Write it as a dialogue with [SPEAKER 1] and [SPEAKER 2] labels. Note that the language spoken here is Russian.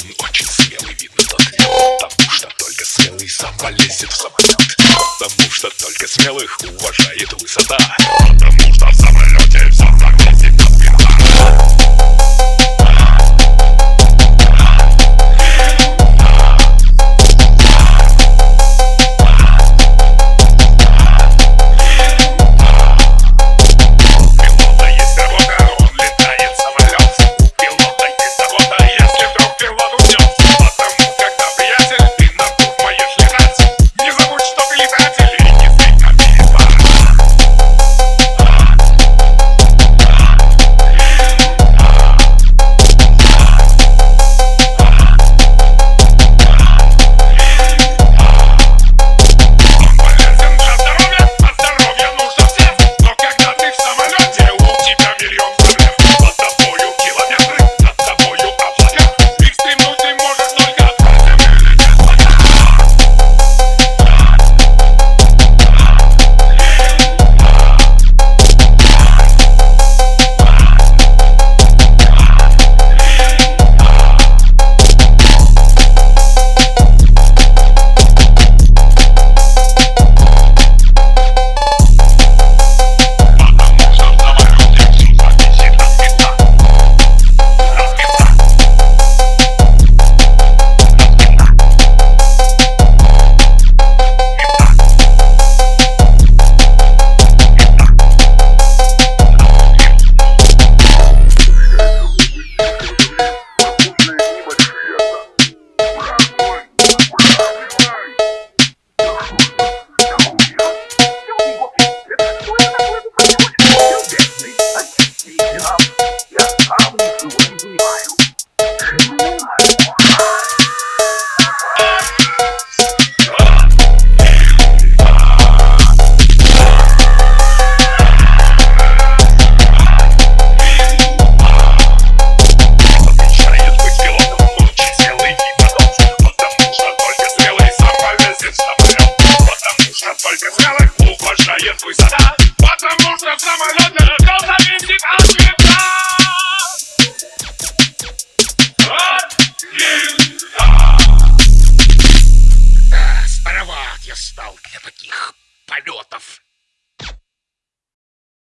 [SPEAKER 1] смелым, очень смелый видно тот Потому что только смелый сам полезет в самолет. Потому что только смелых уважает высота я стал для таких полетов.